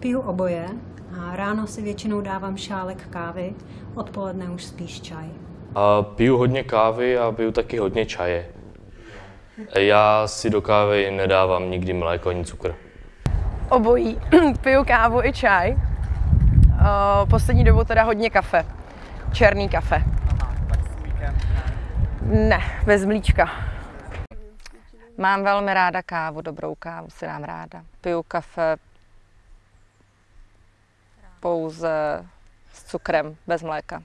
Piju oboje a ráno si většinou dávám šálek kávy, odpoledne už spíš čaj. A piju hodně kávy a piju taky hodně čaje. Já si do kávy nedávám nikdy mléko ani cukr. Obojí. Piju kávu i čaj. Poslední dobou teda hodně kafe. Černý kafe. Ne, bez mlíčka. Mám velmi ráda kávu, dobrou kávu si dám ráda. Piju kafe pouze s cukrem, bez mléka.